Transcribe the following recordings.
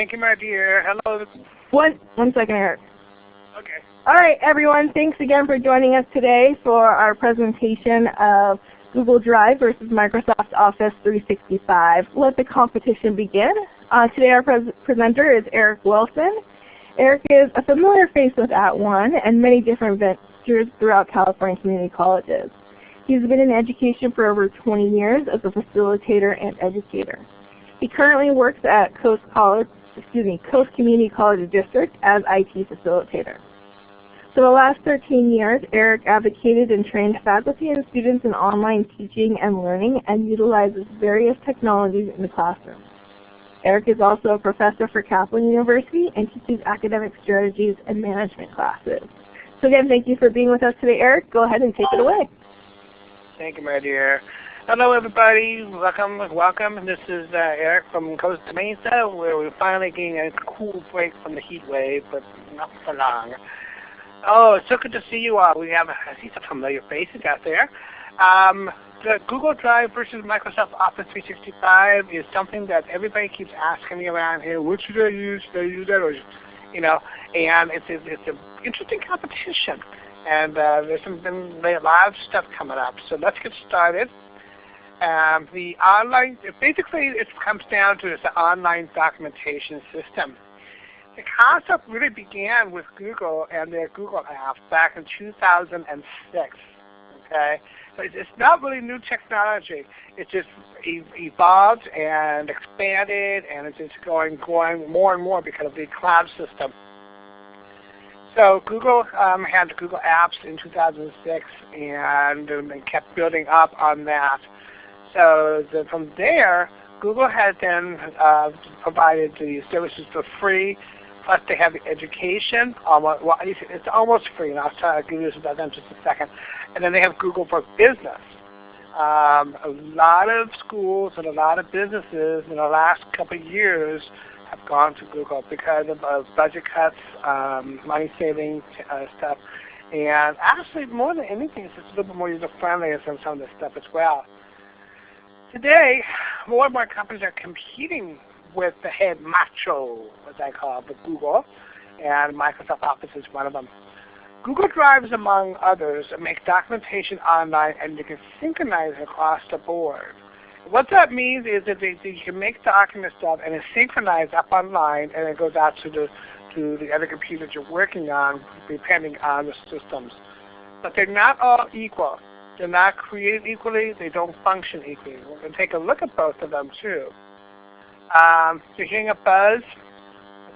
Thank you, my dear. Hello. One, one second, Eric. Okay. All right, everyone. Thanks again for joining us today for our presentation of Google Drive versus Microsoft Office 365. Let the competition begin. Uh, today our pres presenter is Eric Wilson. Eric is a familiar face with At @ONE and many different ventures throughout California community colleges. He's been in education for over 20 years as a facilitator and educator. He currently works at Coast College, excuse me, Coast Community College District as IT facilitator. For the last 13 years, Eric advocated and trained faculty and students in online teaching and learning and utilizes various technologies in the classroom. Eric is also a professor for Kaplan University and teaches academic strategies and management classes. So again, thank you for being with us today, Eric. Go ahead and take it away. Thank you, my dear. Hello, everybody. Welcome, welcome. This is uh, Eric from Costa Mesa, where we're finally getting a cool break from the heat wave, but not for long. Oh, it's so good to see you all. We have, I see some familiar faces out there. Um, the Google Drive versus Microsoft Office 365 is something that everybody keeps asking me around here. What should I use? Should I use that? Or, you know, and it's, it's, it's an interesting competition. And uh, there's some, been a lot of stuff coming up. So let's get started. Um, the online, basically it comes down to this online documentation system. The concept really began with Google and their Google app back in 2006. Okay, so it's not really new technology. It just evolved and expanded, and it's just going growing more and more because of the cloud system. So Google um, had Google Apps in 2006, and um, they kept building up on that. So the, from there, Google has then uh, provided the services for free, plus they have the education. Almost, well, it's almost free, and I'll try to give you about them just a second. And then they have Google for Business. Um, a lot of schools and a lot of businesses in the last couple of years have gone to Google because of budget cuts, um, money saving uh, stuff, and actually more than anything, it's just a little bit more user friendly than some of this stuff as well. Today, more and more companies are competing with the head macho, as I call it, with Google, and Microsoft Office is one of them. Google Drives, among others, make documentation online and you can synchronize across the board. What that means is that they, you can make documents stuff and it's synchronized up online and it goes out to the to the other computers you're working on depending on the systems. But they're not all equal. They're not created equally. They don't function equally. We're going to take a look at both of them too. Um, you're hearing a buzz?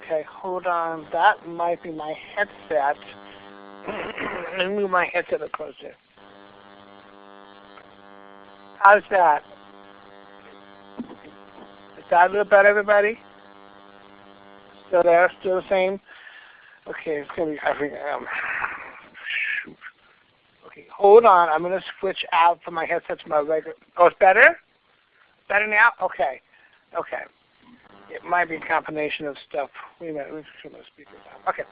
Okay, hold on. That might be my headset. Let me move my headset a closer. How's that? Is that a little better, everybody? Still there? Still the same? Okay, it's going to be, I think, um. Okay, hold on. I'm going to switch out from my headset to my regular. Oh, it's better? Better now? Okay. Okay. It might be a combination of stuff. Wait a minute. Let me turn my speakers on. Okay.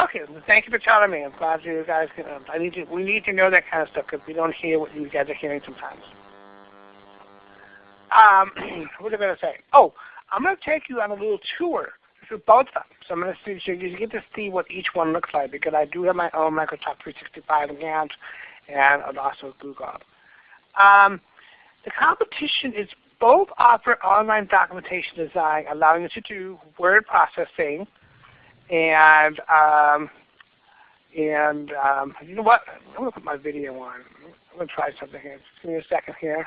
Okay, thank you for telling me. I'm glad you guys can. Um, I need to. We need to know that kind of stuff because we don't hear what you guys are hearing sometimes. Um, what am I going to say? Oh, I'm going to take you on a little tour through both of them. So I'm going to see, so you get to see what each one looks like because I do have my own Microsoft 365 account and also Google. Um, the competition is both offer online documentation design, allowing you to do word processing, and um, and um, you know what? I'm to put my video on. I'm going to try something here. Just give me a second here.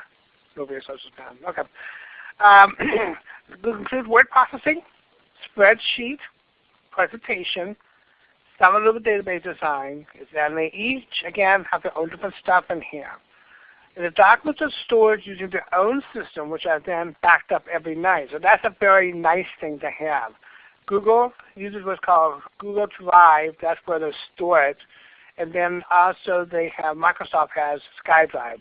Over your social spam. Okay. Um, include word processing, spreadsheet, presentation, some of the database design, and they each, again, have their own different stuff in here. And the documents are stored using their own system, which are then backed up every night. So that's a very nice thing to have. Google uses what's called Google Drive. That's where they store it. And then also they have, Microsoft has SkyDrive.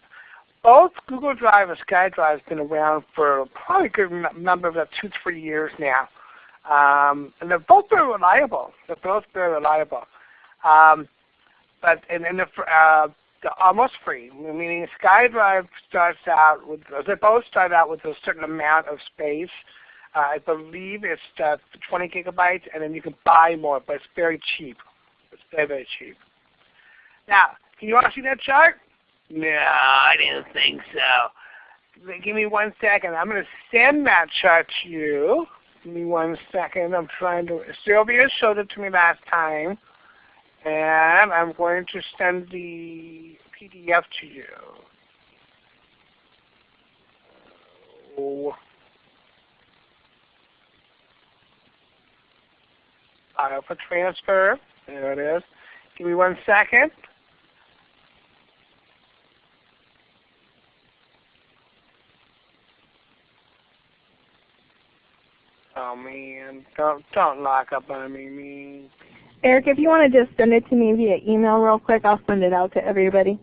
Both Google Drive and SkyDrive have been around for probably a good number of two, three years now. Um, and they're both very reliable. They're both very reliable. Um, but and, and the, uh, they're almost free, meaning SkyDrive starts out with, they both start out with a certain amount of space. Uh, I believe it's uh, 20 gigabytes, and then you can buy more, but it's very cheap. It's very, very cheap. Now, can you all see that chart? No, I didn't think so. Give me one second. I'm going to send that chart to you. Give me one second. I'm trying to. Sylvia showed it to me last time, and I'm going to send the PDF to you. Oh. File for transfer. There it is. Give me one second. Oh man, don't don't lock up on me, me. Eric, if you want to just send it to me via email real quick, I'll send it out to everybody.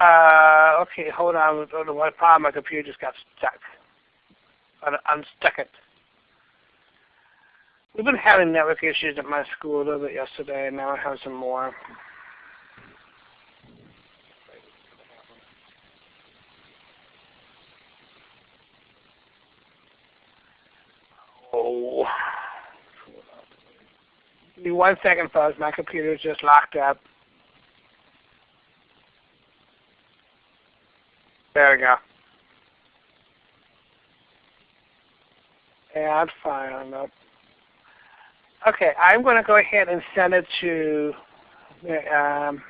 Uh, okay, hold on. Oh, what problem? My computer just got stuck. Un unstuck it. We've been having network issues at my school a little bit yesterday, and now I have some more. Oh. Give me one second, folks. My computer is just locked up. There we go. Add file. Nope. Okay, I'm going to go ahead and send it to um,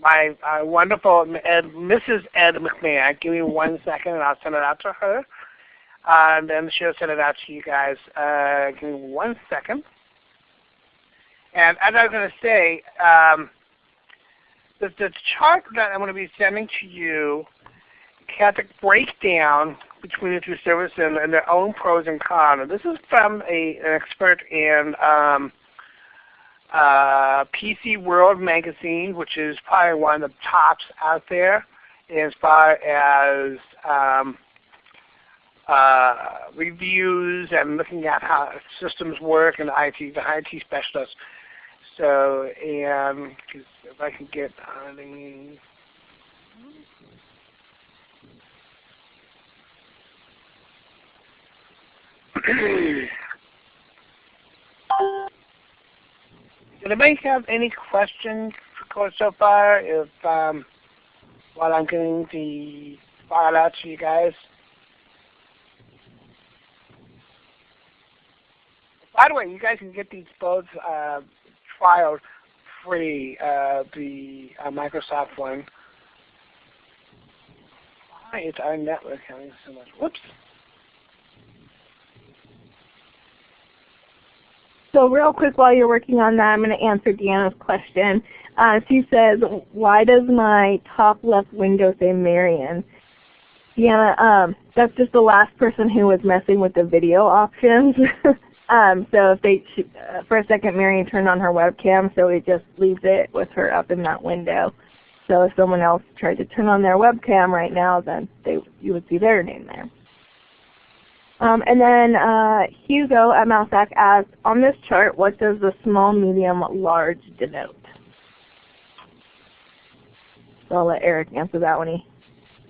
my uh, wonderful Ed, Mrs. Ed McMahon. Give me one second, and I'll send it out to her. Uh, and then she'll send it out to you guys. Uh, give me one second. And as I was going to say, um, the, the chart that I'm going to be sending to you has a breakdown between the two services and, and, their own pros and cons. And this is from a, an expert in um, uh, PC World magazine, which is probably one of the tops out there as far as um, uh, reviews and looking at how systems work and IT, the IT specialists. So, if I can get on the Did anybody have any questions so far? If um, while I'm getting the file out to you guys. By the way, you guys can get these both uh, trials free, uh, the uh, Microsoft one. Why is our network having so much? Whoops. So real quick while you're working on that, I'm going to answer Deanna's question. Uh, she says, why does my top left window say Marion? Deanna, um, that's just the last person who was messing with the video options. um, so if they, uh, for a second, Marion turned on her webcam, so it just leaves it with her up in that window. So if someone else tried to turn on their webcam right now, then they, you would see their name there. Um, and then uh, Hugo at Mousesack asks, on this chart, what does the small, medium, large denote? So I'll let Eric answer that one.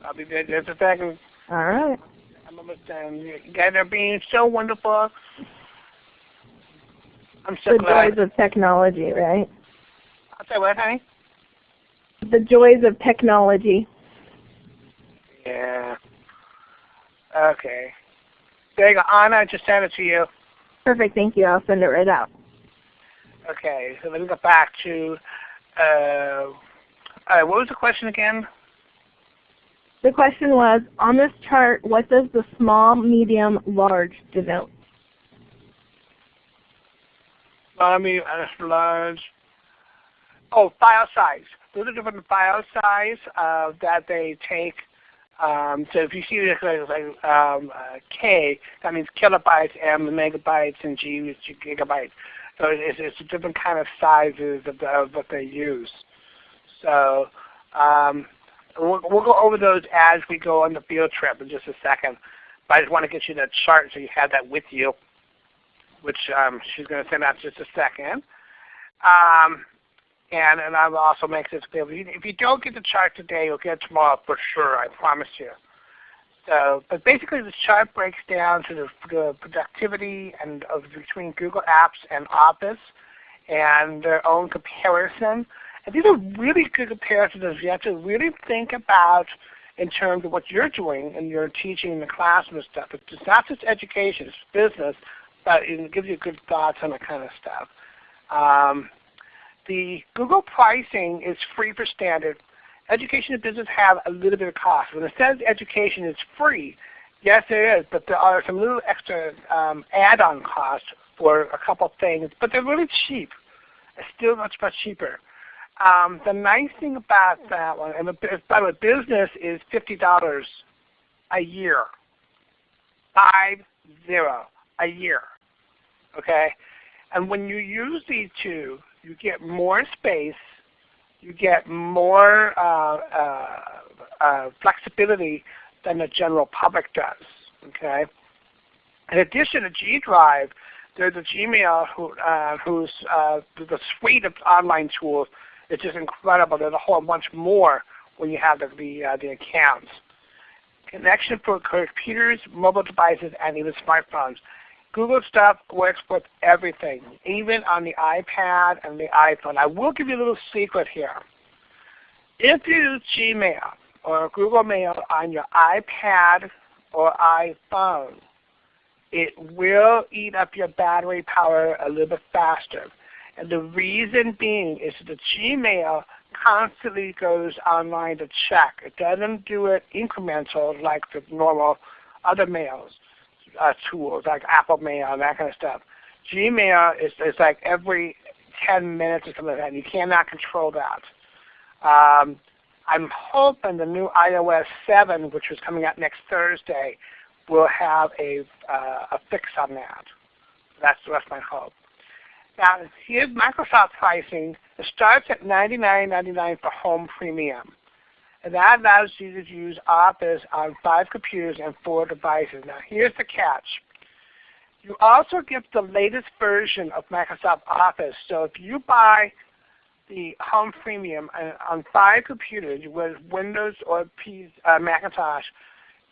I'll be there just a second. All right. I'm almost done. You guys are being so wonderful. I'm so the glad. joys of technology, right? I'll say what, honey? The joys of technology. Yeah. Okay. There you go. Anna, I just sent it to you. Perfect. Thank you. I'll send it right out. Okay. So let me go back to, uh, uh, what was the question again? The question was, on this chart, what does the small, medium, large denote? Medium, large. Oh, file size. Those are different file size uh, that they take um, so if you see this like um, uh, K, that means kilobytes, M megabytes, and G is gigabytes. So it's, it's different kind of sizes of, the, of what they use. So um, we'll, we'll go over those as we go on the field trip in just a second. But I just want to get you that chart so you have that with you, which um, she's going to send out just a second. Um, And, and I'll also make this available. If you don't get the chart today, you'll get it tomorrow for sure, I promise you. So, but basically this chart breaks down to the, the productivity and of between Google Apps and Office and their own comparison. And these are really good comparisons. You have to really think about in terms of what you're doing and you're teaching in the classroom and stuff. It's not just education, it's business, it gives you good thoughts on that kind of stuff. Um, the Google pricing is free for standard. Education and business have a little bit of cost. When it says education is free, yes it is, but there are some little extra um, add-on costs for a couple things, but they're really cheap. It's still much, much cheaper. Um, the nice thing about that one, and by the way, business is $50 a year. Five zero a year. Okay? And when you use these two, you get more space, you get more uh, uh, uh, flexibility than the general public does. Okay? In addition to G Drive, there's a Gmail who, uh, who's uh, the suite of online tools it's just incredible. There's a whole bunch more when you have the, the, uh, the accounts. Connection for computers, mobile devices, and even smartphones. Google stuff works with everything, even on the iPad and the iPhone. I will give you a little secret here. If you use Gmail or Google Mail on your iPad or iPhone, it will eat up your battery power a little bit faster. And the reason being is that Gmail constantly goes online to check. It doesn't do it incremental like the normal other mails uh, tools like Apple Mail and that kind of stuff. Gmail is, is like every 10 minutes or something like that. You cannot control that. Um, I'm hoping the new iOS 7, which is coming out next Thursday, will have a, uh, a fix on that. That's, that's my hope. Now here's Microsoft pricing. It starts at $99.99 for Home Premium. And that allows you to use Office on five computers and four devices. Now here's the catch. You also get the latest version of Microsoft Office. So if you buy the Home Premium on five computers with Windows or uh, Macintosh,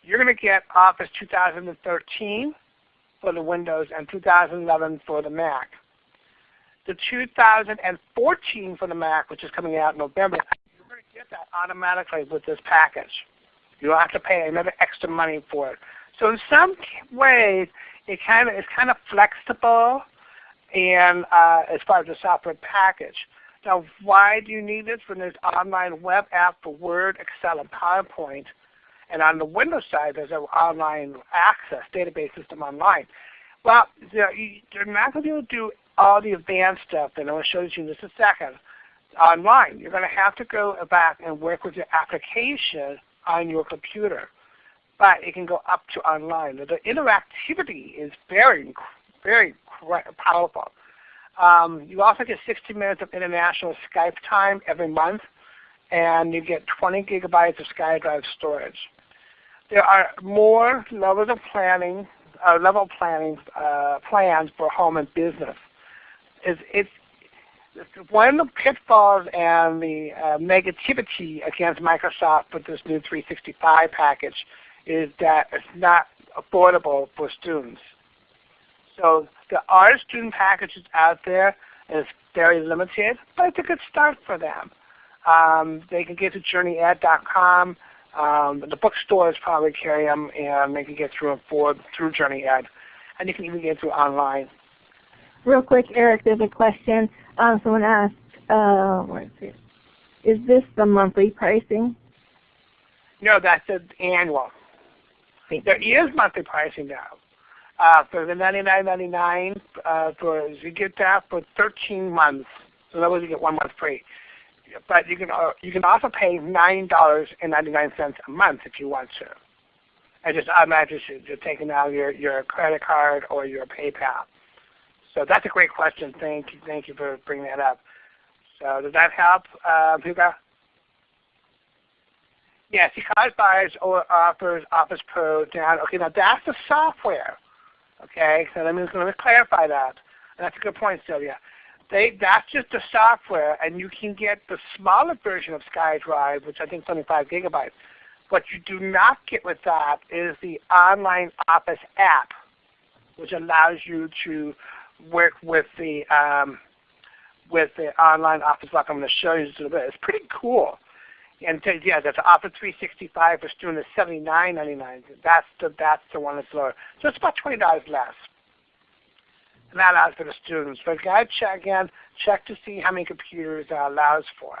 you're going to get Office 2013 for the Windows and 2011 for the Mac the 2014 for the Mac, which is coming out in November, get that automatically with this package. You don't have to pay another extra money for it. So in some ways, it kind of is kind of flexible, and uh, as far as the software package. Now, why do you need this when there's online web app for Word, Excel, and PowerPoint? And on the Windows side, there's an online access database system online. Well, they're not going to be able to do all the advanced stuff and I'm going to show you in a second online. You're going to have to go back and work with your application on your computer. But it can go up to online. The interactivity is very, very powerful. Um, you also get 60 minutes of international Skype time every month, and you get 20 gigabytes of SkyDrive storage. There are more levels of planning, uh, level planning uh, plans for home and business is it's one of the pitfalls and the uh, negativity against Microsoft with this new 365 package is that it's not affordable for students. So there are student packages out there, and it's very limited, but it's a good start for them. Um, they can get to journeyed.com. Um, the bookstores probably carry them, and they can get through for, through JourneyEd. And you can even get through online real quick, Eric, there's a question. Um, someone asked, uh, is this the monthly pricing? No, that's the annual. There is monthly pricing now. Uh, for the $99.99, uh, for you get that for 13 months. So that way you get one month free. But you can uh, you can also pay nine dollars and ninety nine cents a month if you want to. And just automatically you're taking out your your credit card or your PayPal. So that's a great question. Thank you, thank you for bringing that up. So does that help, uh, Hugo? Yes, buys or offers Office Pro down. Okay, now that's the software. Okay, so let me, let me clarify that. And that's a good point, Sylvia. they that's just the software, and you can get the smaller version of SkyDrive, which I think is only five gigabytes. What you do not get with that is the online Office app, which allows you to work with the um, with the online Office like I'm going to show you a little bit. It's pretty cool. And yeah, that's Office 365 for students, $79.99. That's the that's the one that's lower. So it's about twenty dollars less. And that allows for the students. But guys, check again, check to see how many computers that allows for.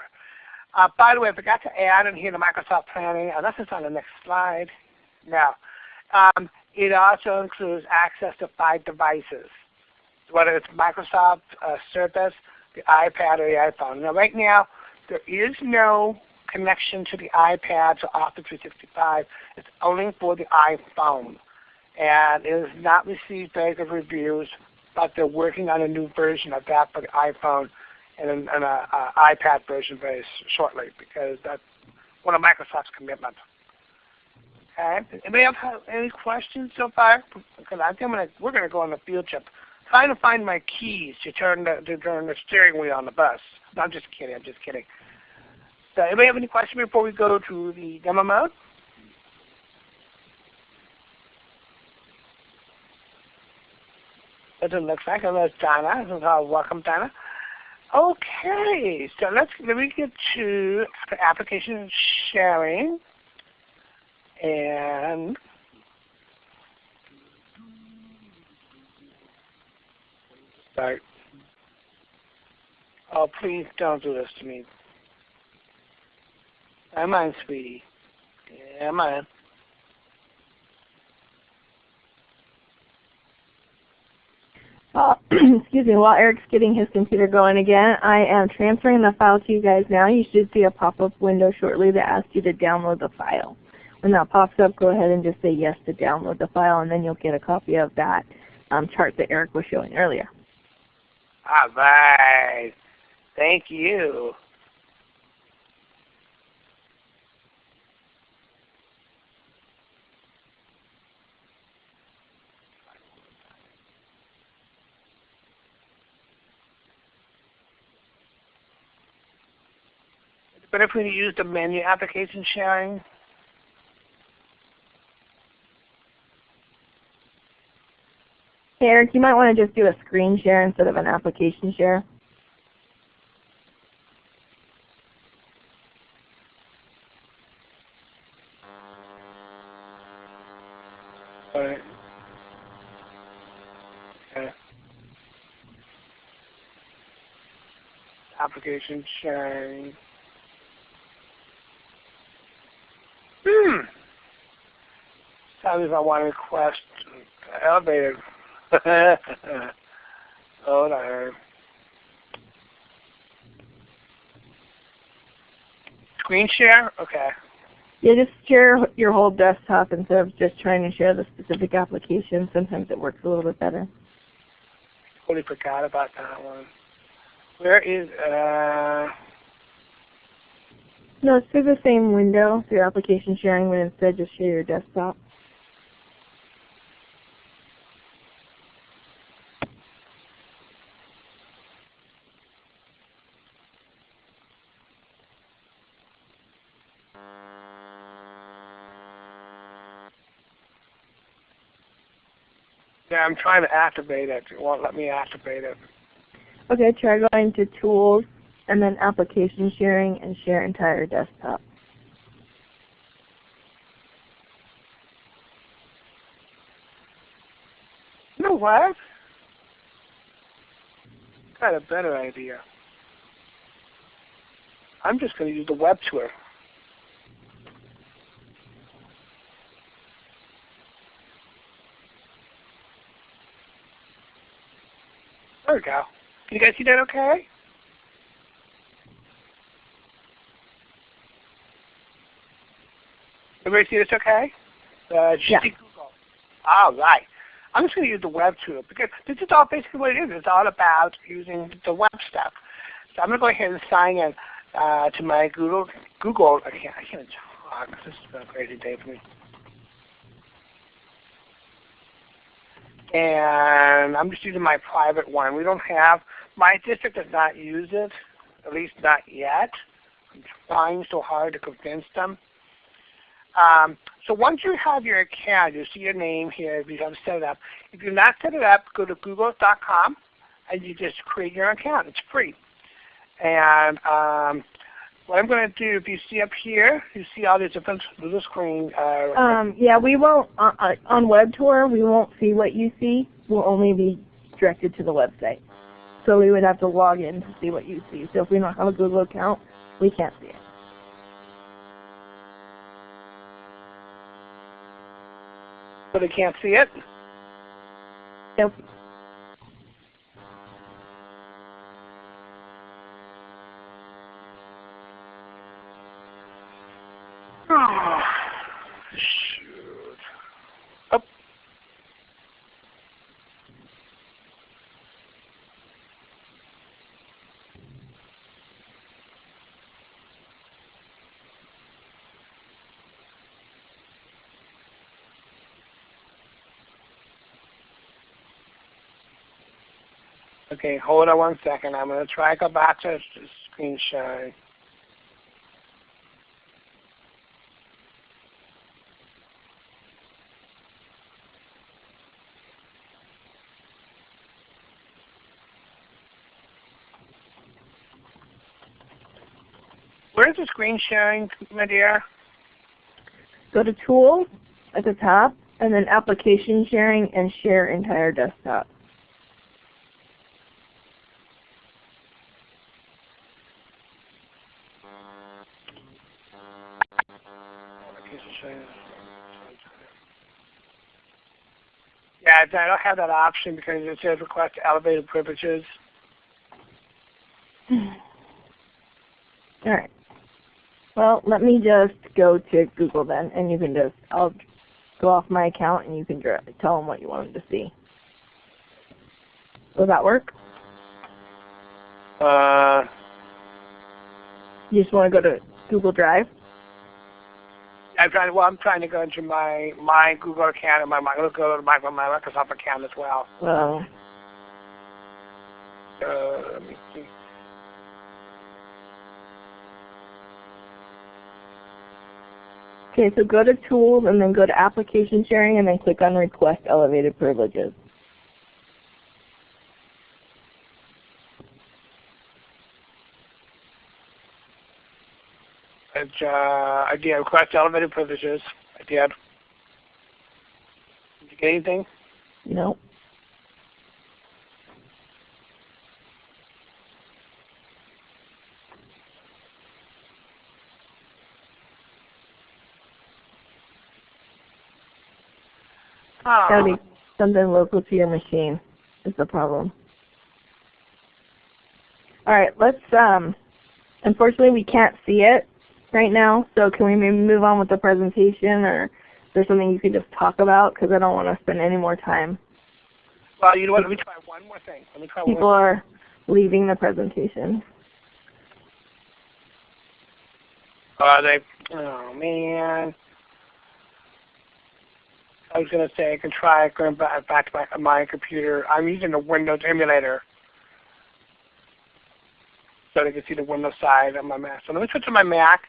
Uh, by the way, I forgot to add in here the Microsoft Planning, this is on the next slide. Now, um, it also includes access to five devices, whether it's Microsoft uh, Surface, the iPad, or the iPhone. Now, right now, there is no connection to the iPad to Office 365. It's only for the iPhone. And it has not received very good reviews, but they're working on a new version of that for the iPhone and an, iPad version very shortly because that's one of Microsoft's commitments. Okay. Anybody have any questions so far? Because I think we're going to go on a field trip trying to find my keys to turn the to turn the steering wheel on the bus. No, I'm just kidding. I'm just kidding. So anybody have any questions before we go to the demo mode? It looks like there's Donna. Welcome, Donna. Okay, so let's let me get to application sharing and start. Oh, please don't do this to me. Am on, sweetie? Am on. Uh, excuse me, while Eric's getting his computer going again, I am transferring the file to you guys now. You should see a pop-up window shortly that asks you to download the file. When that pops up, go ahead and just say yes to download the file, and then you'll get a copy of that um, chart that Eric was showing earlier. All right. Thank you. But if we use the menu application sharing, Eric, you might want to just do a screen share instead of an application share. Okay. Application sharing. Hmm. Me if I want to request elevator. Hold on. Screen share? Okay. Yeah, just share your whole desktop instead of just trying to share the specific application. Sometimes it works a little bit better. Totally forgot about that one. Where is, uh, No, it's through the same window, through application sharing, but instead just share your desktop. Yeah, I'm trying to activate it. It won't let me activate it. Okay, try going to Tools, and then Application Sharing, and Share Entire Desktop. You know what? Got a better idea. I'm just going to use the web tour. We go. Can you guys see that okay? Everybody see this okay? Uh, Yeah. Google. All right. I'm just going to use the web tool because this is all basically what it is. It's all about using the web stuff. So I'm going to go ahead and sign in uh, to my Google. Google. I can't. I can't talk. This has been a crazy day for me. And I'm just using my private one. We don't have My district does not use it, at least not yet. I'm trying so hard to convince them. Um, so once you have your account, you see your name here if you have set it up. If you're not set it up, go to google.com and you just create your account. It's free. And um, what I'm going to do, if you see up here, you see all these different little screen. Uh, Um, yeah, we won't, uh, uh, on Web Tour, we won't see what you see. We'll only be directed to the website. So we would have to log in to see what you see. So if we don't have a Google account, we can't see it. so they can't see it. Nope. Oh, shoot. Oh. Okay, hold on one second. I'm going to try to go back to screen sharing. Where's the screen sharing, my dear? Go to Tools at the top, and then Application Sharing and Share Entire Desktop. Yeah, I don't have that option because it says request elevated privileges. Alright. Well, let me just go to Google then, and you can just, I'll go off my account and you can tell them what you want them to see. Will that work? Uh, You just want to go to Google Drive? I'm trying. Well, I'm trying to go into my my Google account and my my let's go to my my Microsoft account as well. Well, Uh, let me see. okay, so go to Tools and then go to Application Sharing and then click on Request Elevated Privileges. Uh, I did request elevated privileges. I did. Did you get anything? No. Oh. Gotta be something local to your machine is the problem. Alright, let's um unfortunately we can't see it right now, so can we maybe move on with the presentation or is there something you could just talk about because I don't want to spend any more time. Well, you know what? Let me try one more thing. Let me try one. People are leaving the presentation. Are they? Oh man. I was gonna say I can try going back back to my, my computer. I'm using a Windows emulator, so they can see the Windows side of my Mac. So let me switch to my Mac.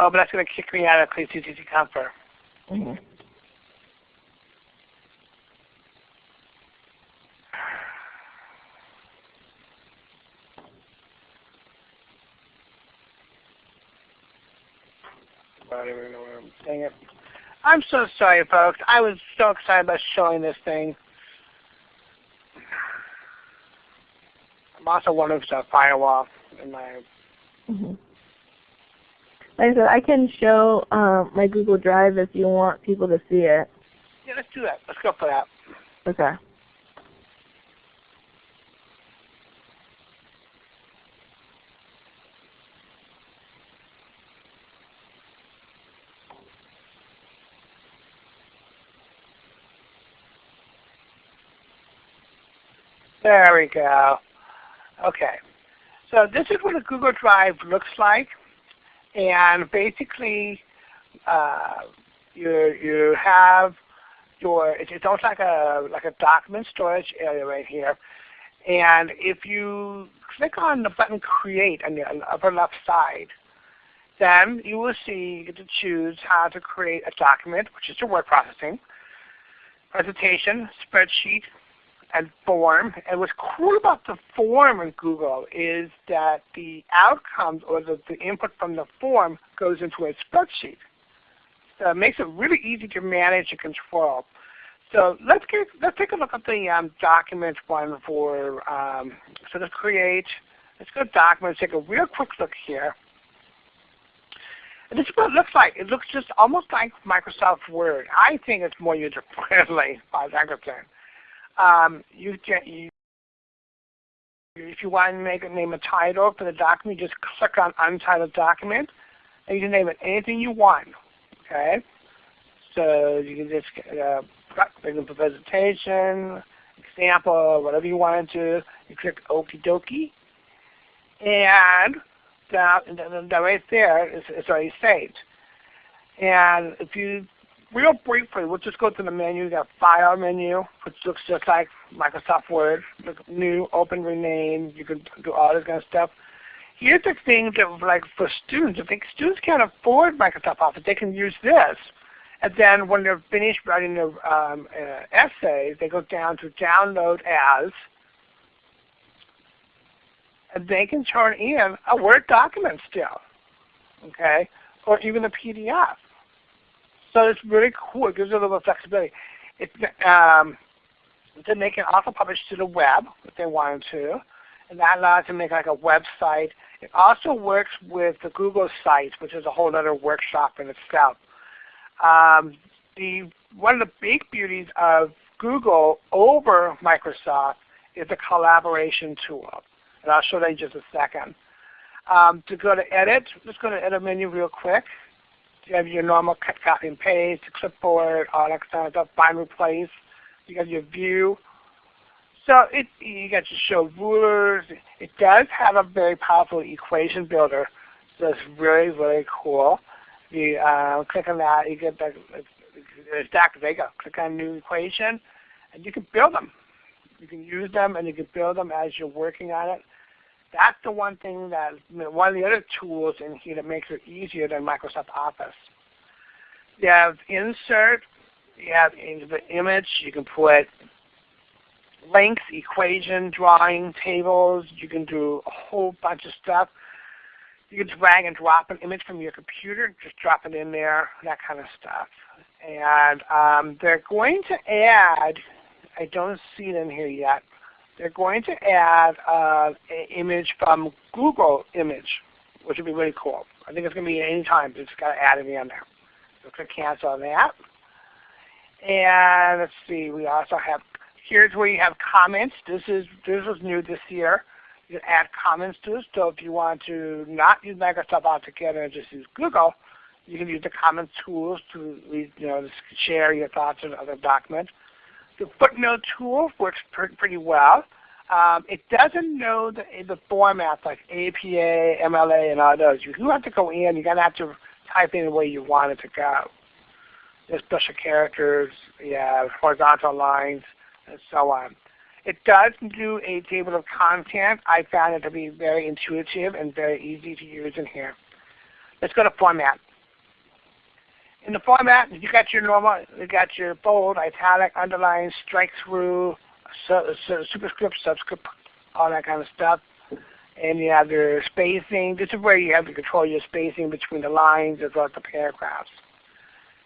Oh, but that's gonna kick me out of CCC Confer. Mhm. I don't even know where I'm saying it. I'm so sorry, folks. I was so excited about showing this thing. I'm also wondering if there's a firewall in my. Mhm. Like I said, I can show um, my Google Drive if you want people to see it. Yeah, let's do that. Let's go for that. Okay. There we go. Okay. So this is what a Google Drive looks like. And basically, uh, you, you have your, it's almost like a, like a document storage area right here. And if you click on the button Create on the, on the upper left side, then you will see you get to choose how to create a document, which is your word processing, presentation, spreadsheet, and form. And what's cool about the form in Google is that the outcomes or the, the input from the form goes into a spreadsheet. So it makes it really easy to manage and control. So let's get let's take a look at the um, document one for um, so to create. Let's go to documents. Take a real quick look here. And this is what it looks like. It looks just almost like Microsoft Word. I think it's more user friendly by that. Um, you, you, if you want to make a name a title for the document, just click on Untitled Document, and you can name it anything you want. Okay, so you can just uh, make for presentation, example, whatever you want to. You click Okie Dokie, and that, that right there is, is already saved. And if you real briefly, we'll just go to the menu. Got File menu, which looks just like Microsoft Word. New, open, rename. You can do all this kind of stuff. Here's the thing that, like for students, if students can't afford Microsoft Office, they can use this. And then when they're finished writing their um, uh, they go down to Download As, and they can turn in a Word document still, okay, or even a PDF. So it's really cool. It gives you a little flexibility. It, um, then they can also publish to the web if they wanted to, and that allows them to make like a website. It also works with the Google Sites, which is a whole other workshop in itself. Um, the one of the big beauties of Google over Microsoft is the collaboration tool, and I'll show that in just a second. Um, to go to Edit, let's go to Edit menu real quick. You have your normal cut, copy, and paste, the clipboard, all that kind of stuff, find, replace. You got your view. So it, you got to show rulers. It does have a very powerful equation builder. So it's really, really cool. You uh, click on that, you get the it's Dr. Vega. Click on new equation, and you can build them. You can use them, and you can build them as you're working on it. That's the one thing that, one of the other tools in here that makes it easier than Microsoft Office. You have insert, you have the image, you can put links, equation, drawing, tables, you can do a whole bunch of stuff. You can drag and drop an image from your computer, just drop it in there, that kind of stuff. And um, they're going to add, I don't see it in here yet, they're going to add uh, an image from Google Image, which would be really cool. I think it's going to be any time, but it's got to add it in there. So click cancel on that. And let's see, we also have, here's where you have comments. This is this was new this year. You can add comments to it. So if you want to not use Microsoft altogether and just use Google, you can use the comments tools to you know share your thoughts on other documents. The footnote tool works pretty well. Um, it doesn't know the, the formats like APA, MLA, and all those. You do have to go in. You're going to have to type in the way you want it to go. There's special characters, have horizontal lines, and so on. It does do a table of content. I found it to be very intuitive and very easy to use in here. Let's go to format in the format, you got your normal, you got your bold, italic, underline, strike through, su su superscript, subscript, all that kind of stuff. And you have your spacing. This is where you have to control your spacing between the lines as well as the paragraphs.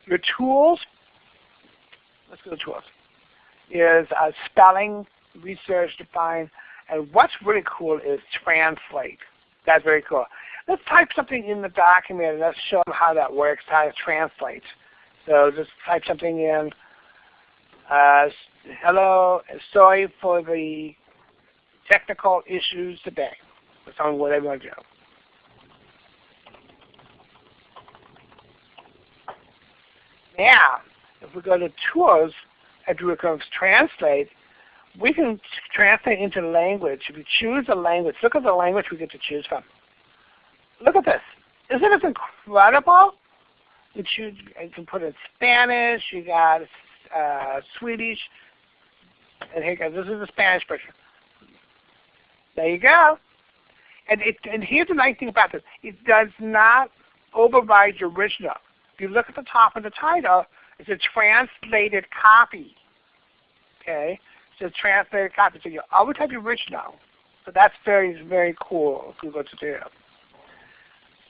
Your tools, let's go to tools, is uh, spelling, research, define, and what's really cool is translate. That's very cool let's type something in the document and let's show them how that works, how it translates. So just type something in. Uh, hello, sorry for the technical issues today. That's on whatever you want to do. Now, if we go to tools and do a translate, we can translate into language. If you choose a language, look at the language we get to choose from look at this. Isn't this incredible? You, choose, you can put in Spanish, you got uh, Swedish, and here goes. This is the Spanish version. There you go. And, it, and here's the nice thing about this. It does not override your original. If you look at the top of the title, it's a translated copy. Okay? It's a translated copy. So you always have the original. So that's very, very cool Google to do.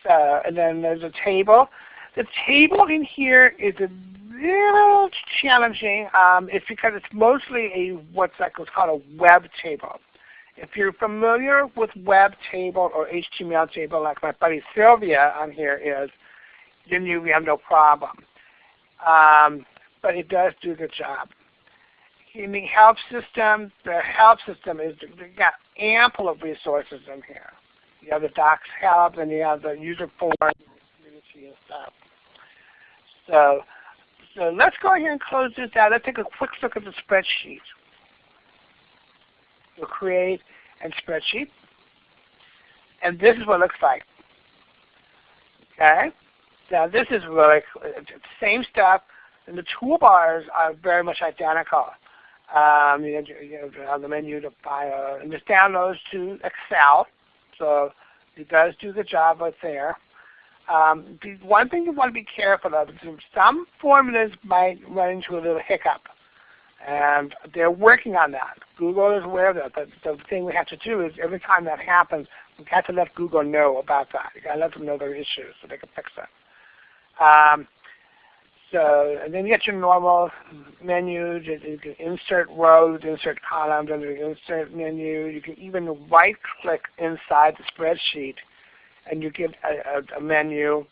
So, and then there's a table. The table in here is a little challenging. Um, it's because it's mostly a what's what's called a web table. If you're familiar with web table or HTML table like my buddy Sylvia on here is, then you have no problem. Um, but it does do the job. In the help system, the help system is got ample of resources in here. You have the docs help and you have the user form and stuff. So, so let's go ahead and close this out. Let's take a quick look at the spreadsheet. We'll create a spreadsheet. And this is what it looks like. Okay? Now this is really same stuff, and the toolbars are very much identical. Um, you, know, on the menu to file, a, and this downloads to Excel, so it does do the job right there. Um, the one thing you want to be careful of is some formulas might run into a little hiccup. And they're working on that. Google is aware of that. But the thing we have to do is every time that happens, we have to let Google know about that. You got to let them know their issues so they can fix it. Um, so, and then you get your normal menus. You can insert rows, insert columns under the insert menu. You can even right-click inside the spreadsheet, and you get a, a, a menu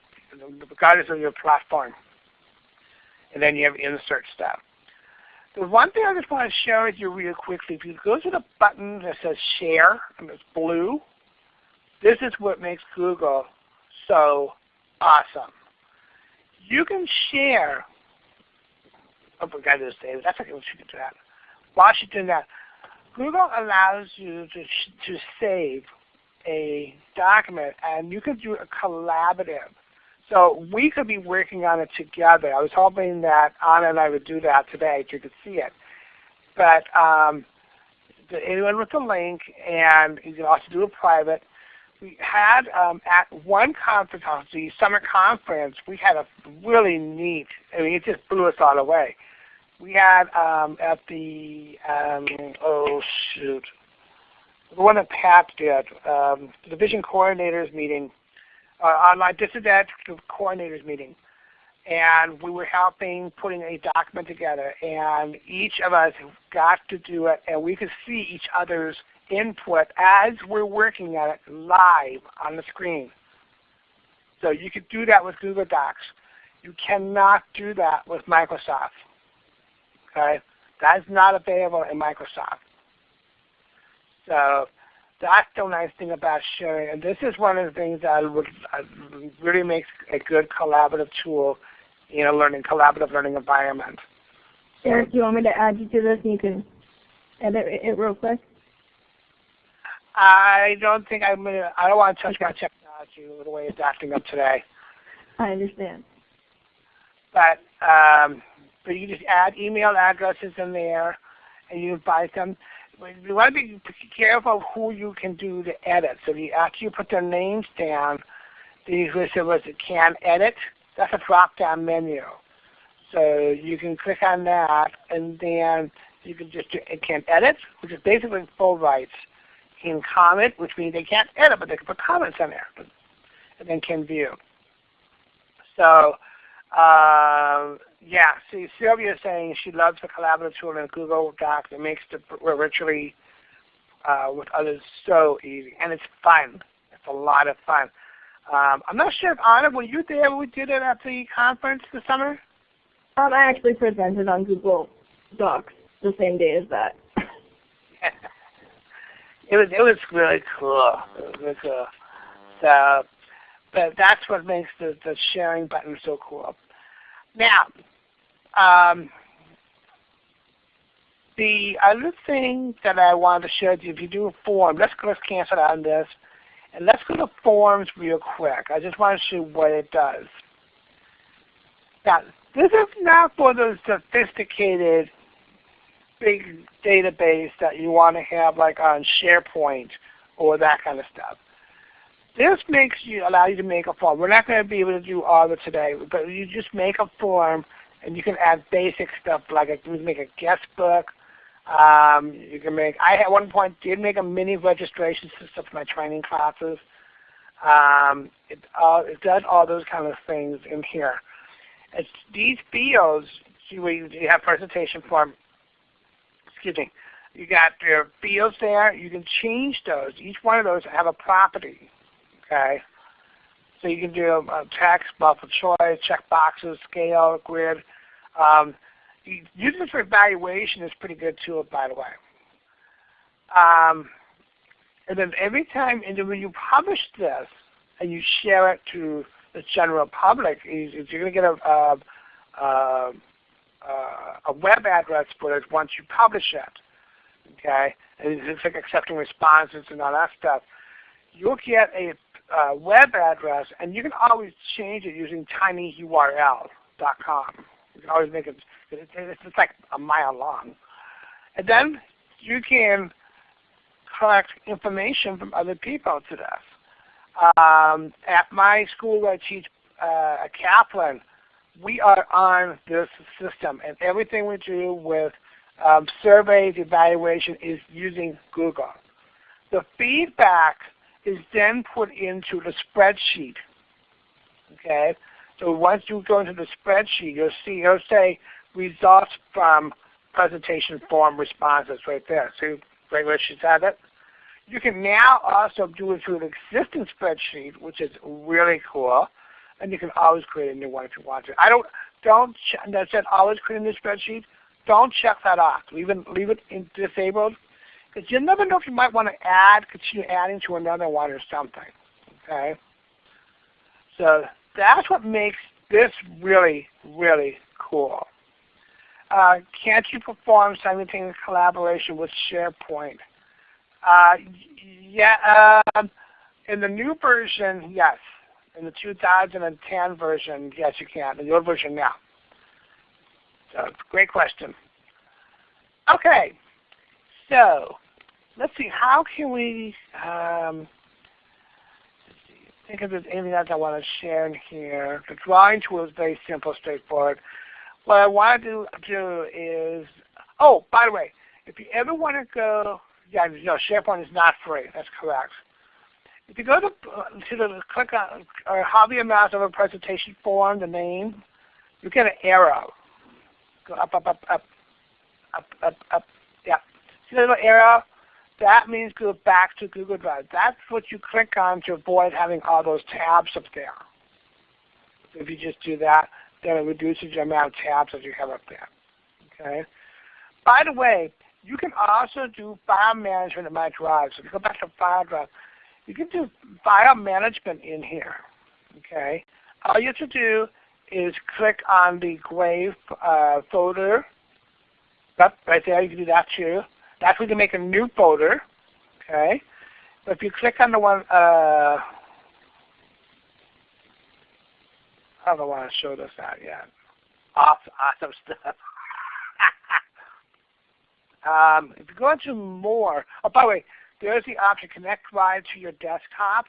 regardless of your platform. And then you have insert stuff. The one thing I just want to share with you real quickly, if you go to the button that says Share, and it's blue, this is what makes Google so awesome. You can share, oh, we got to say that's okay, we should do that. While you're doing that, Google allows you to, to save a document, and you can do a collaborative. So we could be working on it together. I was hoping that Anna and I would do that today so you could see it. But um, anyone with a link, and you can also do a private. We had um, at one conference, the summer conference, we had a really neat, I mean it just blew us all away. We had um, at the, um, oh shoot, the one that Pat did, um, the Division Coordinators meeting, uh, online dissident coordinators meeting. And we were helping putting a document together. And each of us got to do it, and we could see each other's input as we're working at it live on the screen. So you could do that with Google Docs. You cannot do that with Microsoft. Okay? That is not available in Microsoft. So that's the nice thing about sharing. And this is one of the things that really makes a good collaborative tool in a learning collaborative learning environment. Eric, do you want me to add you to this and you can edit it real quick? I don't think I'm gonna I don't want to touch my technology the way it's acting up today. I understand. But um, but you just add email addresses in there and you invite them you want to be careful of who you can do the edit. So you, after you put their names down, the us can edit. That's a drop-down menu. So you can click on that, and then you can just do, it can edit, which is basically full rights. Can comment, which means they can't edit, but they can put comments on there, and then can view. So uh, yeah, see, Sylvia is saying she loves the collaborative tool in Google Docs. It makes the virtually uh, with others so easy, and it's fun. It's a lot of fun. Um, I'm not sure if Anna, were you there when we did it at the conference this summer? Um, I actually presented on Google Docs the same day as that. it was it was really cool. It was cool. So but that's what makes the, the sharing button so cool. Now, um, the other thing that I wanted to show you, if you do a form, let's let's cancel out on this, and let's go to forms real quick. I just want to show what it does. Now, this is not for the sophisticated big database that you want to have like on SharePoint or that kind of stuff. This makes you allow you to make a form. We're not going to be able to do all of it today, but you just make a form and you can add basic stuff like a, you can make a guest book. Um, you can make. I at one point did make a mini registration system for my training classes. Um, it, uh, it does all those kind of things in here. It's these fields. You, you have presentation form. Excuse me. You got your fields there. You can change those. Each one of those have a property. Okay. So you can do a text, multiple choice, check boxes, scale, grid. Um, using for evaluation is pretty good too, by the way. Um, and then every time, and then when you publish this and you share it to the general public, you're going to get a, a, a, a web address for it once you publish it. Okay, and it's like accepting responses and all that stuff. You'll get a uh, web address, and you can always change it using tinyurl.com. You can always make it, it's, like a mile long. And then you can collect information from other people to this. Um, at my school where I teach uh, Kaplan, we are on this system, and everything we do with um, surveys, evaluation is using Google. The feedback is then put into the spreadsheet. Okay, so once you go into the spreadsheet, you'll see it'll say results from presentation form responses right there. See right where she's at it. You can now also do it through an existing spreadsheet, which is really cool, and you can always create a new one if you want to. I don't don't that said always create a new spreadsheet. Don't check that off. Leave it leave it in disabled because you never know if you might want to add, continue adding to another one or something. Okay? So that's what makes this really, really cool. Uh, can't you perform simultaneous collaboration with SharePoint? Uh, yeah, uh, in the new version, yes. In the 2010 version, yes, you can. In old version, now. So, great question. Okay, so let's see, how can we um, think if there's anything else I want to share in here. The drawing tool is very simple, straightforward. What I want to do is, oh, by the way, if you ever want to go, yeah, no, SharePoint is not free. That's correct. If you go to, to the click on or hover your mouse over presentation form, the name, you get an arrow. Go up, up, up, up, up, up, up. Yeah. See the little arrow? That means go back to Google Drive. That's what you click on to avoid having all those tabs up there. If you just do that, then it reduces the amount of tabs that you have up there. Okay. By the way, you can also do file management in my drive. So if you go back to file drive, you can do file management in here. Okay. All you have to do is click on the gray uh, folder. Yep, right there. You can do that too. That's where you can make a new folder. Okay. But if you click on the one, uh, I don't want to show this out yet. Awesome, awesome stuff. um, if you go into more, oh, by the way, there's the option Connect Drive to your desktop.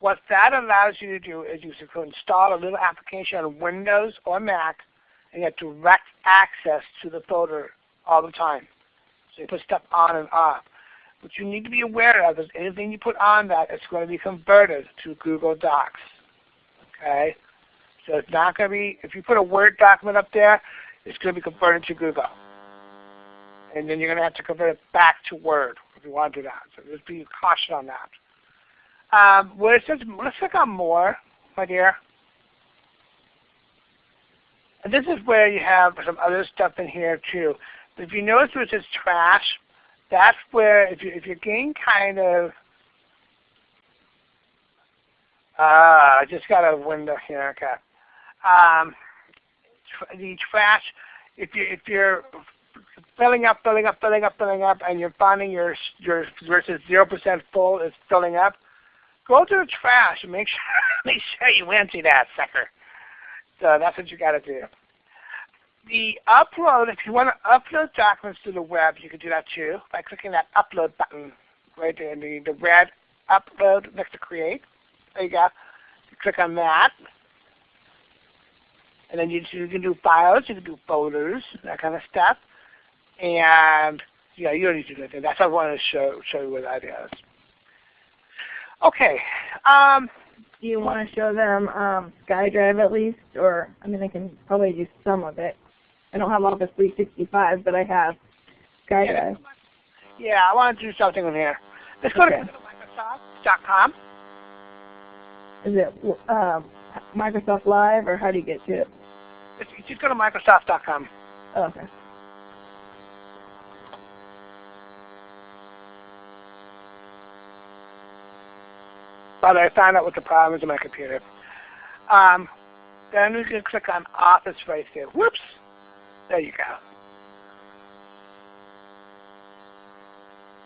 What that allows you to do is you can install a little application on Windows or Mac and get direct access to the folder all the time. So you put stuff on and off. What you need to be aware of is anything you put on that is going to be converted to Google Docs. Okay? So it's not going to be, if you put a Word document up there, it's going to be converted to Google. And then you're going to have to convert it back to Word if you want to do that. So just be cautious on that. Um, where it says, let's click on More, my dear. And this is where you have some other stuff in here too. If you notice where it says trash, that's where if you if you're getting kind of uh, I just got a window here. Okay, um, the trash. If you if you're filling up, filling up, filling up, filling up, and you're finding your your versus zero percent full is filling up, go to the trash and make sure make sure you empty that sucker. So that's what you got to do the upload, if you want to upload documents to the web, you can do that too by clicking that upload button right there, in the, the red upload next to create. There you go. You click on that. And then you, you can do files, you can do folders, that kind of stuff. And yeah, you don't need to do anything. That's what I wanted to show show you what that is. Okay. Um, do you want to show them um, SkyDrive at least, or I mean, I can probably do some of it. I don't have Office 365, but I have SkyDrive. Yeah, I want to do something in here. Let's go okay. to Microsoft.com. Is it um, Microsoft Live, or how do you get to it? Just go to Microsoft.com. Oh, okay. But I found out what the problem is in my computer. Um, then we can click on Office right there. Whoops! There you go.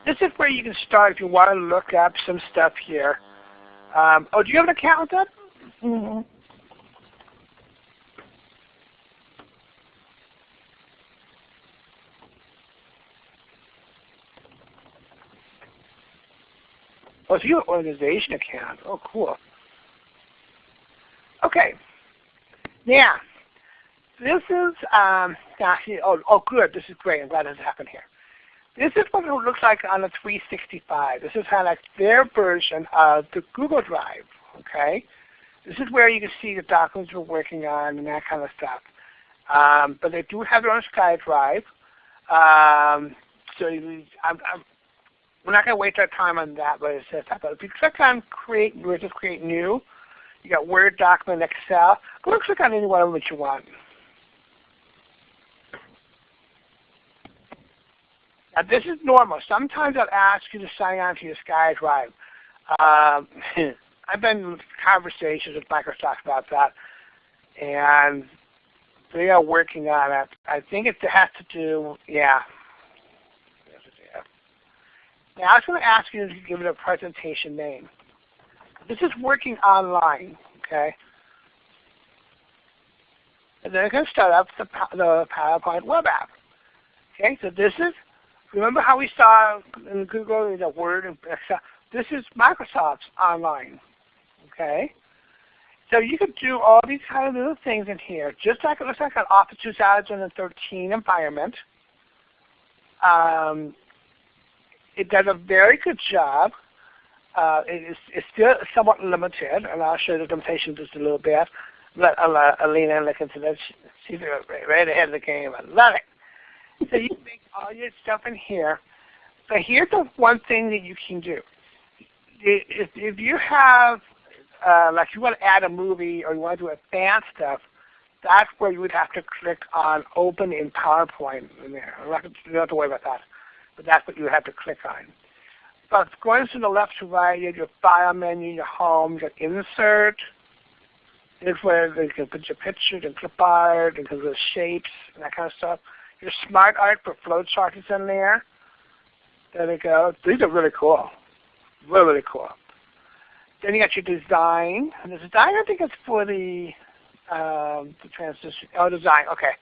This is where you can start if you want to look up some stuff here. Um, oh, do you have an account with that? Mm-hmm. Oh, so you have an organization account. Oh, cool. Okay. Now, this is, um, oh, oh, good. This is great. I'm glad this happened here. This is what it looks like on a 365. This is kind of like their version of the Google Drive, okay? This is where you can see the documents we're working on and that kind of stuff. Um, but they do have their own SkyDrive. Um, so I'm, I'm, we're not going to waste our time on that, but it says that. But if you click on Create, we just Create New, you got Word document, Excel. Go and click on any one of them that you want. Now this is normal. Sometimes I'll ask you to sign on to your SkyDrive. Um, I've been in conversations with Microsoft about that, and they are working on it. I think it has to do, yeah. Now I was going to ask you to give it a presentation name. This is working online, okay? And then I'm going to start up the, the PowerPoint web app. Okay, so this is Remember how we saw in Google the Word and Excel? This is Microsoft's online. Okay? So you could do all these kind of little things in here, just like it looks like an Office 2013 environment. Um, it does a very good job. Uh, it is, it's still somewhat limited, and I'll show the limitations just a little bit. Let Alina look into that. She's right ahead of the game. I love it so you make all your stuff in here. But here's the one thing that you can do. If, if you have, uh, like you want to add a movie or you want to do advanced stuff, that's where you would have to click on Open in PowerPoint in there. You don't have to worry about that. But that's what you have to click on. But going from the left to right, you have your File menu, your Home, your Insert. This where you can put your pictures and clip art and the shapes and that kind of stuff. Your smart art for flowchart is in there. There we go. These are really cool. Really, really cool. Then you got your design. And the design, I think it's for the, um, the transition. Oh, design. Okay.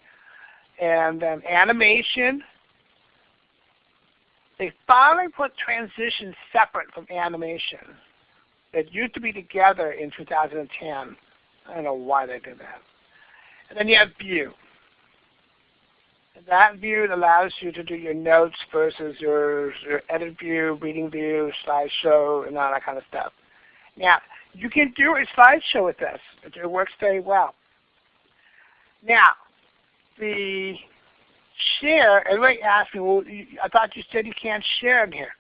And then animation. They finally put transition separate from animation. It used to be together in 2010. I don't know why they did that. And then you have view. And That view allows you to do your notes versus your, your edit view, reading view, slideshow, and all that kind of stuff. Now, you can do a slideshow with this. It works very well. Now, the share, everybody asked me, well, I thought you said you can't share in here.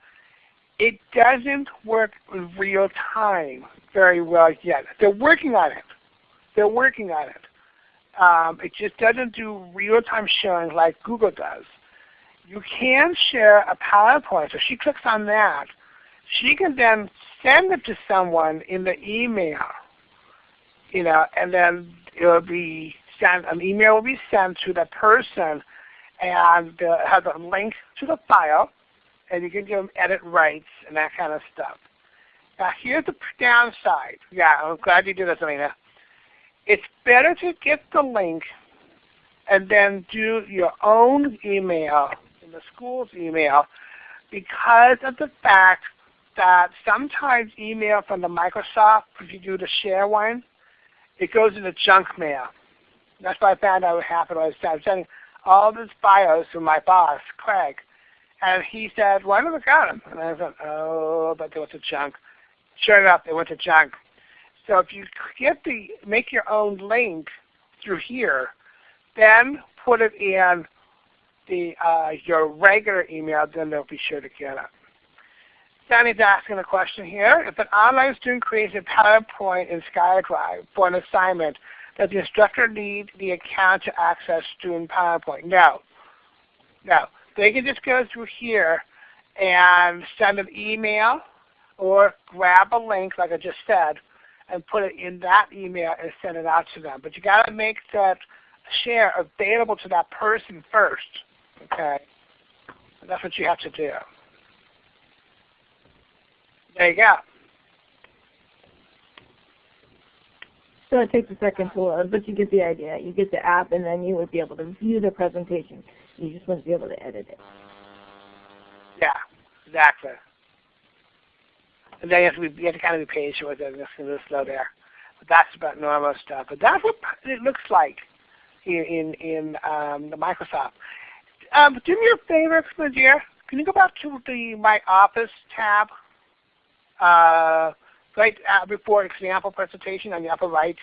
It doesn't work in real time very well yet. They're working on it. They're working on it. Um, it just doesn't do real-time sharing like Google does. You can share a PowerPoint. So she clicks on that. She can then send it to someone in the email. You know, and then it will be sent. An email will be sent to the person, and uh, has a link to the file, and you can give them edit rights and that kind of stuff. Now here's the downside. Yeah, I'm glad you did this, Alina it's better to get the link and then do your own email in the school's email because of the fact that sometimes email from the Microsoft, if you do the share one, it goes into junk mail. That's what I found out what happened. Was, I was sending all these bios from my boss, Craig, and he said, "Why never got them?" And I said, "Oh, but they went to junk." Sure enough, they went to junk. So if you get the make your own link through here, then put it in the uh, your regular email, then they'll be sure to get it. Danny's asking a question here. If an online student creates a PowerPoint in SkyDrive for an assignment, does the instructor need the account to access student PowerPoint? No. No. They can just go through here and send an email or grab a link like I just said and put it in that email and send it out to them. But you got to make that share available to that person first. Okay? And that's what you have to do. There you go. So it takes a second to load, but you get the idea. You get the app, and then you would be able to view the presentation. You just wouldn't be able to edit it. Yeah, exactly. And then you have to, be, you have to kind of be patient with it. It's a little slow there. But that's about normal stuff. But that's what it looks like in in, in um, the Microsoft. Um, do me a favor. Can you go back to the My Office tab? Uh, right uh, before example presentation on the upper right.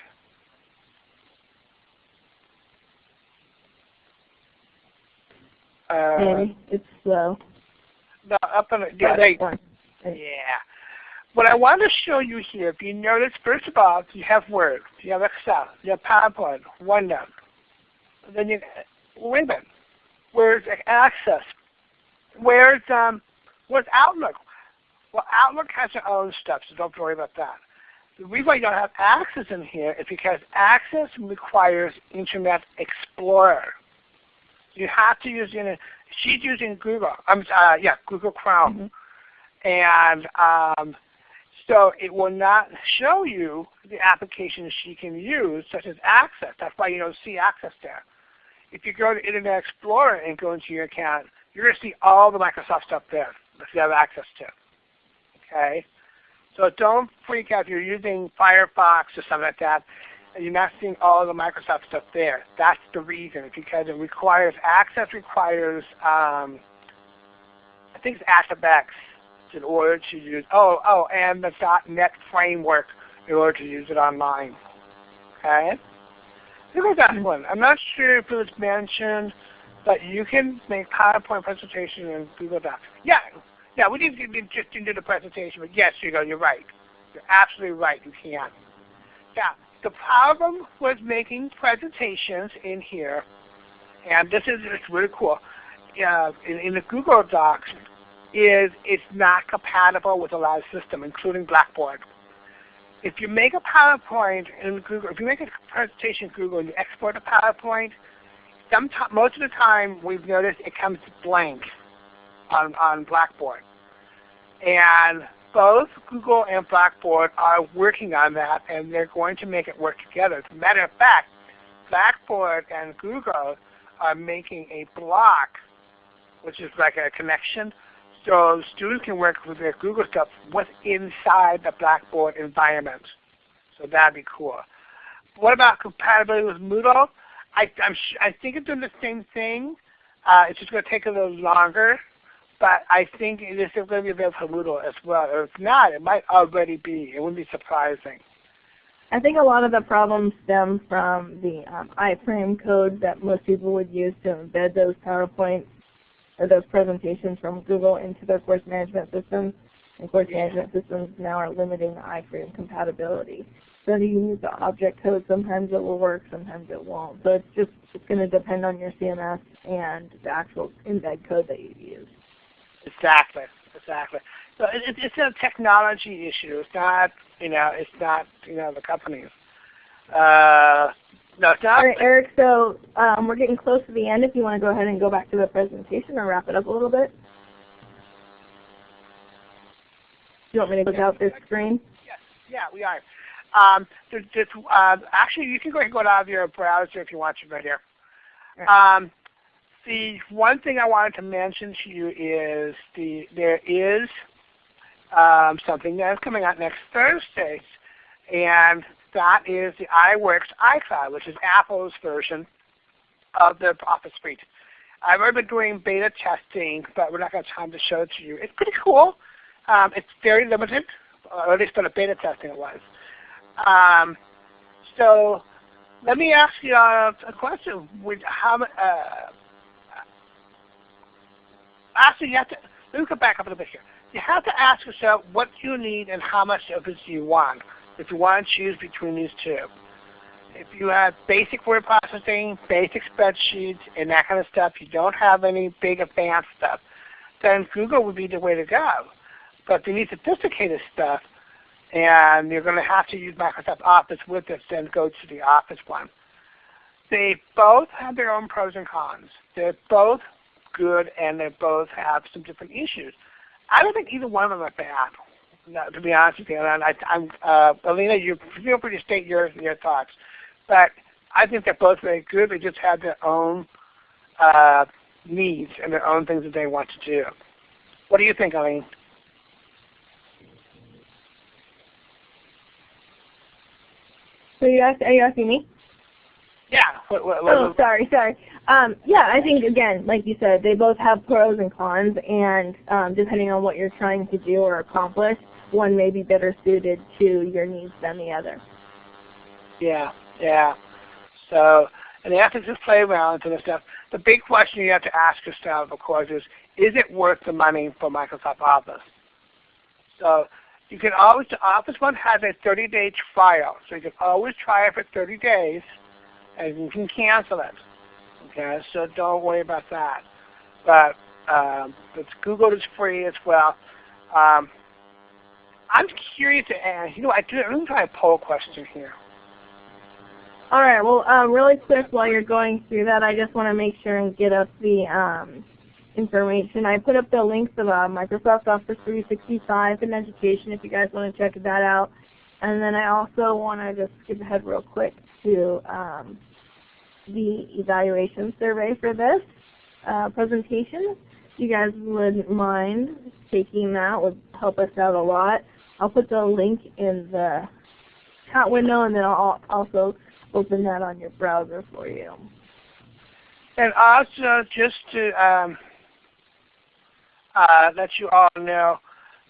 Uh, Maybe it's slow. The up in the, yeah, there, yeah. What I want to show you here, if you notice, first of all, you have Word, you have Excel, you have PowerPoint, OneNote. Then you, wait a minute, where's Access? Where's um, where's Outlook? Well, Outlook has their own stuff, so don't worry about that. The reason why you don't have Access in here is because Access requires Internet Explorer. You have to use, she's using Google, um, uh, yeah, Google Chrome. Mm -hmm. And um, so it will not show you the applications she can use, such as Access. That's why you don't see Access there. If you go to Internet Explorer and go into your account, you're going to see all the Microsoft stuff there that you have access to. Okay? So don't freak out if you're using Firefox or something like that and you're not seeing all the Microsoft stuff there. That's the reason, because it requires, access requires, um, I think it's ActiveX in order to use, oh, oh, and the .NET framework in order to use it online. Okay? Here goes that one. I'm not sure if it was mentioned, but you can make PowerPoint presentation in Google Docs. Yeah, yeah, we didn't just do the presentation, but yes, you go, you're right. You're absolutely right, you can. Yeah, the problem with making presentations in here, and this is it's really cool, uh, in, in the Google Docs, is it's not compatible with a lot of systems, including Blackboard. If you make a PowerPoint in Google, if you make a presentation in Google and you export a PowerPoint, most of the time we've noticed it comes blank on, on Blackboard. And both Google and Blackboard are working on that, and they're going to make it work together. As a matter of fact, Blackboard and Google are making a block, which is like a connection, so students can work with their Google stuff what's inside the Blackboard environment. So that'd be cool. What about compatibility with Moodle? I, I think it's doing the same thing. Uh, it's just going to take a little longer but I think it is going to be available for Moodle as well. Or if not, it might already be. It wouldn't be surprising. I think a lot of the problems stem from the um, iframe code that most people would use to embed those PowerPoints or those presentations from Google into their course management systems. And course yeah. management systems now are limiting the iframe compatibility. So if you use the object code, sometimes it will work, sometimes it won't. So it's just it's going to depend on your CMS and the actual embed code that you use. Exactly, exactly. So it, it's a technology issue. It's not, you know, it's not, you know, the companies. Uh, no, it's not. All right, Eric. So um, we're getting close to the end. If you want to go ahead and go back to the presentation or wrap it up a little bit. Do you want me to look out this screen? Yes. Yeah, we are. Um, there's, there's, uh, actually, you can go ahead and go out of your browser if you want to right here. Um, the one thing I wanted to mention to you is the there is um, something that is coming out next Thursday, and that is the iWorks iCloud, which is Apple's version of the Office Suite. I've already been doing beta testing, but we're not going to have time to show it to you. It's pretty cool. Um, it's very limited, or at least on the beta testing it was. Um, so let me ask you a, a question. Would, how, uh, actually, you have to, let me go back up a little bit here. You have to ask yourself what you need and how much of it you want if you want to choose between these two. If you have basic word processing, basic spreadsheets, and that kind of stuff, you don't have any big advanced stuff, then Google would be the way to go. But if you need sophisticated stuff, and you're going to have to use Microsoft Office with it, then go to the Office one. They both have their own pros and cons. They're both good, and they both have some different issues. I don't think either one of them are bad, to be honest with you. And I, am uh, Alina, you feel free to state your your thoughts, but I think they're both very good. They just have their own uh, needs and their own things that they want to do. What do you think, Eileen? So you ask, are you asking me? Yeah. What, what, what, oh, sorry, sorry. Um, yeah, I think again, like you said, they both have pros and cons, and um, depending on what you're trying to do or accomplish, one may be better suited to your needs than the other. Yeah, yeah. So, and you have to just play around and stuff. The big question you have to ask yourself, of course, is, is it worth the money for Microsoft Office? So you can always, the Office one has a 30-day trial, so you can always try it for 30 days, and you can cancel it. Okay, so don't worry about that. But um, Google is free as well. Um, I'm curious to ask, you know, I do, I'm try a poll question here. All right, well, um, really quick while you're going through that, I just want to make sure and get up the um, information. I put up the links of uh, Microsoft Office 365 in education if you guys want to check that out. And then I also want to just skip ahead real quick to um, the evaluation survey for this uh, presentation. If you guys wouldn't mind taking that, would help us out a lot. I'll put the link in the chat window and then I'll also open that on your browser for you. And also, just to um, uh, let you all know,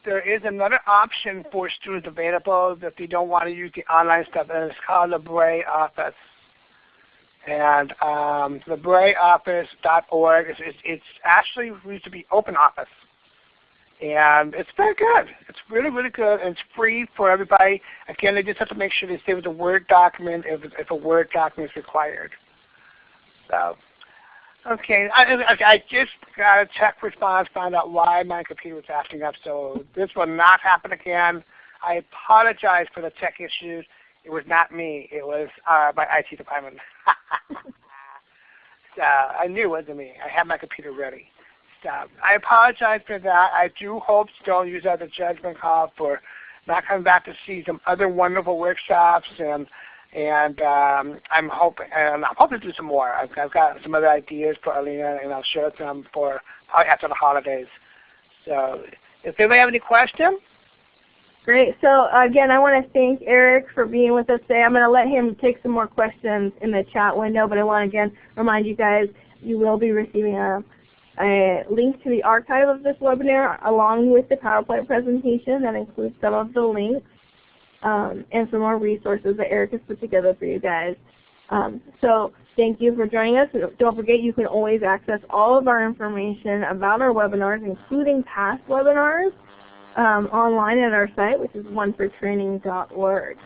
there is another option for students available if they don't want to use the online stuff, and it's called Libre Office. And um, LibreOffice.org, is, it's, it's actually used to be Open Office. And it's very good. It's really, really good, and it's free for everybody. Again, they just have to make sure they save a Word document if, if a Word document is required. So Okay, I, I just got a check response, found out why my computer was acting up, so this will not happen again. I apologize for the tech issues. It was not me. It was uh, my IT department. so I knew it wasn't me. I had my computer ready. So I apologize for that. I do hope don't use that as a judgment call for not coming back to see some other wonderful workshops and and um, I'm hoping and I'm hoping to do some more. I've, I've got some other ideas for Alina, and I'll share them for probably after the holidays. So, if anybody have any questions. Great. So again, I want to thank Eric for being with us today. I'm going to let him take some more questions in the chat window, but I want to again remind you guys you will be receiving a, a link to the archive of this webinar along with the PowerPoint presentation that includes some of the links um, and some more resources that Eric has put together for you guys. Um, so thank you for joining us. Don't forget you can always access all of our information about our webinars, including past webinars, um, online at our site, which is onefortraining.org.